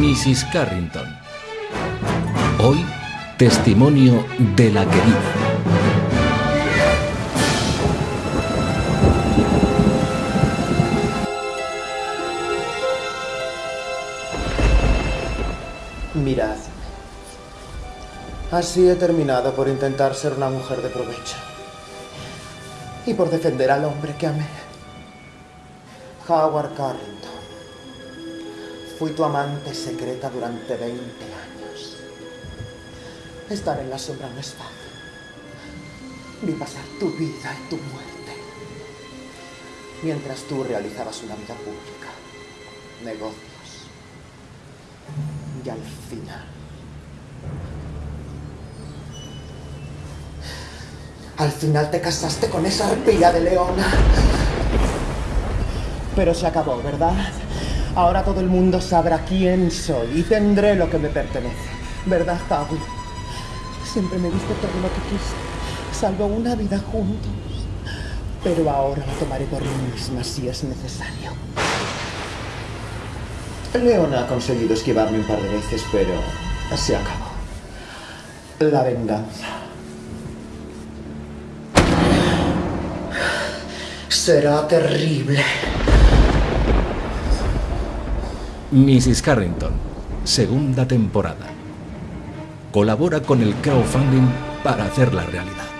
Mrs. Carrington. Hoy, testimonio de la querida. Mirad. Así he terminado por intentar ser una mujer de provecho. Y por defender al hombre que amé. Howard Carrington. Fui tu amante secreta durante 20 años. Estar en la sombra no es fácil. Vi pasar tu vida y tu muerte. Mientras tú realizabas una vida pública, negocios. Y al final... Al final te casaste con esa arpía de leona. Pero se acabó, ¿verdad? Ahora todo el mundo sabrá quién soy y tendré lo que me pertenece. ¿Verdad, Howie? Siempre me diste todo lo que quise, salvo una vida juntos. Pero ahora la tomaré por mí misma si es necesario. Leona ha conseguido esquivarme un par de veces, pero se acabó. La venganza. Será terrible. Mrs. Carrington, segunda temporada. Colabora con el crowdfunding para hacerla realidad.